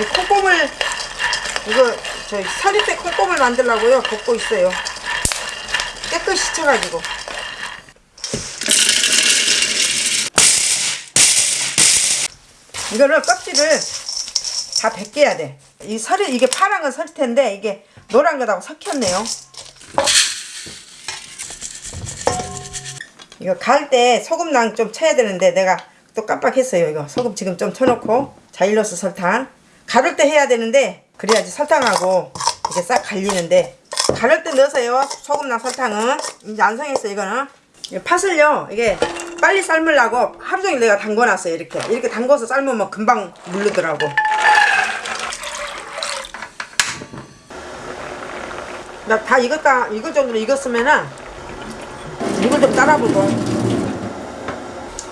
이 콩고물 이거 저 서리대 콩고물 만들려고요 볶고 있어요 깨끗이 쳐가지고 이거를 껍질을 다 벗겨야 돼. 이 설이 이게 파란 건 설텐데 이게 노란 거하고 섞였네요. 이거 갈 때 소금랑 좀 쳐야 되는데 내가 또 깜빡했어요. 이거 소금 지금 좀 쳐놓고 자일로스 설탕 가를 때 해야 되는데 그래야지 설탕하고 이게 싹 갈리는데 가를 때 넣으세요. 소금랑 설탕은. 이제 안 상했어 이거는. 이 팥을요 이게 빨리 삶으려고 하루 종일 내가 담궈놨어요 이렇게. 이렇게 담궈서 삶으면 금방 물르더라고. 나 다 익었다 익을 정도로 익었으면은 이걸 좀 따라보고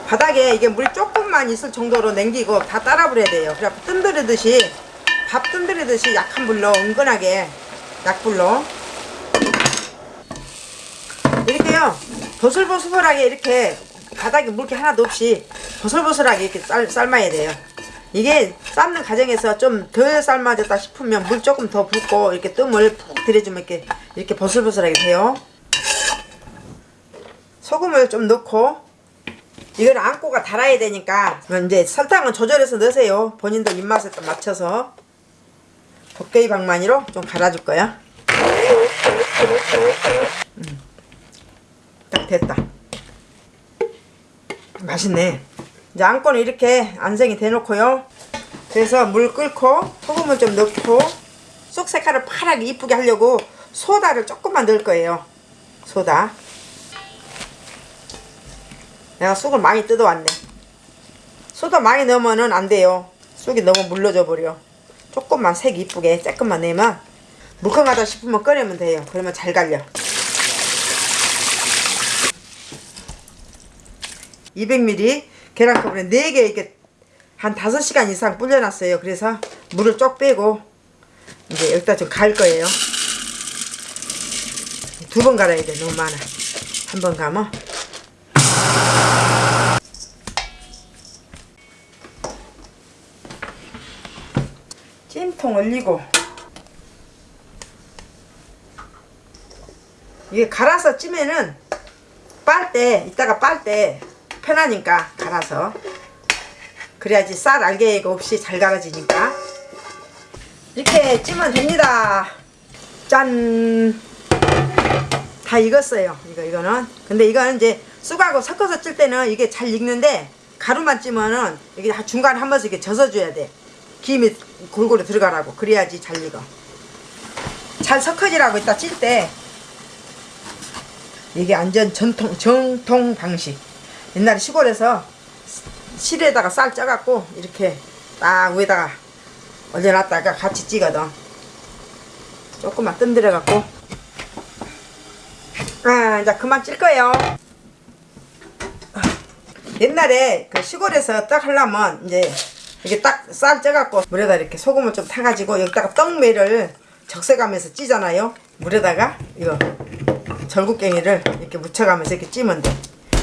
바닥에 이게 물 조금만 있을 정도로 남기고 다 따라버려야 돼요. 그래갖고 뜸들이듯이 밥 뜸들이듯이 약한 불로 은근하게 약불로 이렇게요. 보슬보슬하게 이렇게 바닥에 물기 하나도 없이 보슬보슬하게 이렇게 삶, 삶아야 돼요. 이게 삶는 과정에서 좀 덜 삶아졌다 싶으면 물 조금 더 붓고 이렇게 뜸을 푹 들여주면 이렇게 이렇게 보슬보슬하게 돼요. 소금을 좀 넣고 이건 안고가 달아야 되니까 이제 설탕은 조절해서 넣으세요. 본인들 입맛에 또 맞춰서. 도깨비 방망이로 좀 갈아줄 거야. 음. 딱 됐다. 맛있네. 이제 안고는 이렇게 안생이 대놓고요. 그래서 물 끓고 소금을 좀 넣고 쑥 색깔을 파랗게 이쁘게 하려고 소다를 조금만 넣을 거예요. 소다 내가 쑥을 많이 뜯어왔네 소다 많이 넣으면 안 돼요 쑥이 너무 물러져 버려 조금만 색 이쁘게 조금만 내면 물컹하다 싶으면 꺼내면 돼요 그러면 잘 갈려 200ml 계란컵에 4개 이렇게 한 5시간 이상 불려놨어요. 그래서 물을 쪽 빼고 이제 여기다 좀 갈 거예요. 두 번 갈아야 돼. 너무 많아. 한번 가면 찜통 올리고. 이게 갈아서 찌면은 빨때 이따가 빨 때 편하니까 갈아서. 그래야지 쌀 알갱이가 없이 잘 갈아지니까. 이렇게 찌면 됩니다. 짠. 다 익었어요. 이거 이거는. 근데 이거는 이제 쑥하고 섞어서 찔 때는 이게 잘 익는데 가루만 찌면은 이게 중간에 한 번씩 이렇게 젖어줘야 돼. 김이 골고루 들어가라고. 그래야지 잘 익어. 잘 섞어지라고 이따 찔 때 이게 완전 전통 정통 방식. 옛날에 시골에서 실에다가 쌀 쪄갖고 이렇게 딱 위에다가 올려놨다가 같이 찌거든. 조금만 뜸들여갖고. 아 이제 그만 찔 거예요 옛날에 그 시골에서 딱 하려면 이제 이게 딱 쌀 쪄갖고 물에다 이렇게 소금을 좀 타가지고 여기다가 떡매를 적세가면서 찌잖아요 물에다가 이거 절구깽이를 이렇게 묻혀가면서 이렇게 찌면 돼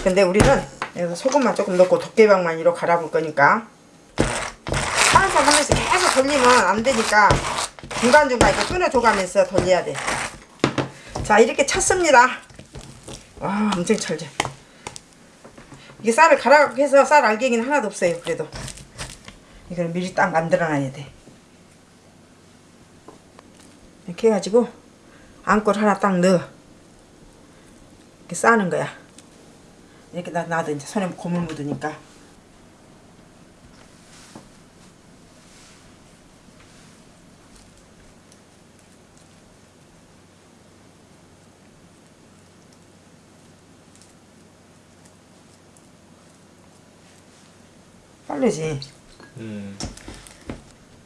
근데 우리는 그래서 소금만 조금 넣고 도깨방망이로 갈아볼 거니까 살살 하면서 계속 돌리면 안 되니까 중간중간 이렇게 끊어줘가면서 돌려야 돼. 자 이렇게 쳤습니다. 와 엄청 찰져. 이게 쌀을 갈아 해서 쌀 알갱이는 하나도 없어요. 그래도 이걸 미리 딱 만들어 놔야 돼. 이렇게 해가지고 안골 하나 딱 넣어. 이렇게 싸는 거야. 이렇게 놔도 이제 손에 고물 묻으니까 빨리지. 음.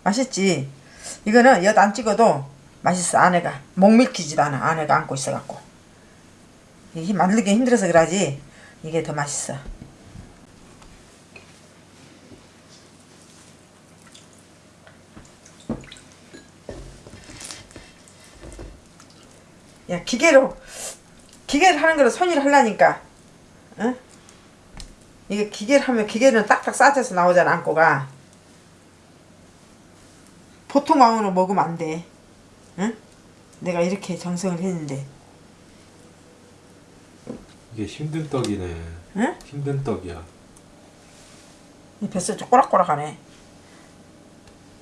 맛있지? 이거는 엿 안 찍어도 맛있어 안에가. 목 밀키지도 않아 안에가 안고 있어갖고. 이게 만들기 힘들어서 그러지. 이게 더 맛있어. 야 기계로 기계를 하는 거를 손으로 하려니까 응? 이게 기계를 하면 기계는 딱딱 싸져서 나오잖아 안고가 보통 마음으로 먹으면 안 돼. 응? 내가 이렇게 정성을 했는데. 이게 힘든 떡이네. 응? 힘든 떡이야. 이 뱃살 좀 꼬락꼬락하네.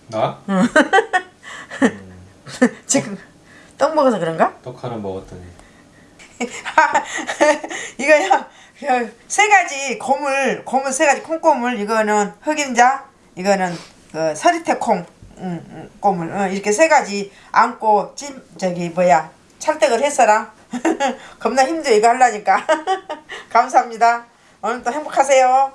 나? 지금 떡 먹어서 그런가? 떡 하나 먹었더니 이거요. 그세 가지 고물, 고물 세 가지 콩고물. 이거는 흑임자, 이거는 그 서리태 콩, 음, 음, 고물. 어, 이렇게 세 가지 안고 찜 저기 뭐야 찰떡을 했어라. 겁나 힘들어 이거 하려니까. 감사합니다. 오늘 또 행복하세요.